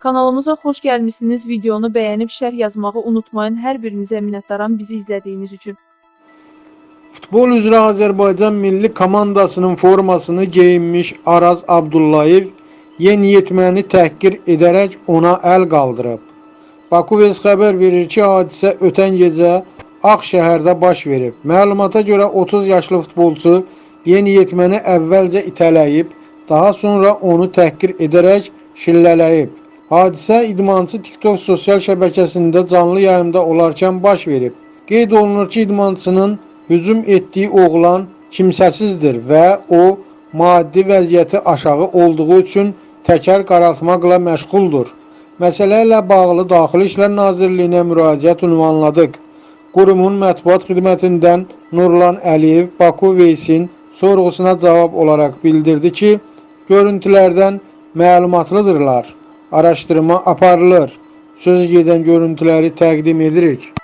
Kanalımıza xoş gəlmisiniz. Videonu bəyənib şərh yazmağı unutmayın. Hər birinizə minnətdaram bizi izlədiyiniz üçün. Futbol üzrə Azərbaycan milli komandasının formasını geyinmiş Araz Abdullayev yeniyetməni təhqir edərək ona əl qaldırıb. Baku Vez xəbər verir ki, hadisə ötən gecə Ağşəhərdə baş verib. Məlumata görə 30 yaşlı futbolçu yeniyetməni əvvəlcə itələyib, daha sonra onu təhqir edərək şillələyib. Hadisə idmançı TikTok sosial şəbəkəsində canlı yayımda olarkən baş verib. Qeyd olunur ki, idmançının hücum etdiyi oğlan kimsəsizdir və o maddi vəziyyəti aşağı olduğu üçün təkər qaraltmaqla məşğuldur. Məsələ ilə bağlı Daxili İşlər Nazirliyinə müraciət ünvanladıq. Qurumun mətbuat xidmətindən Nurlan Əliyev Baku Veysin sorğusuna cavab olaraq bildirdi ki, görüntülərdən məlumatlıdırlar. Araşdırma aparılır. Söz gedən görüntüləri təqdim edirik.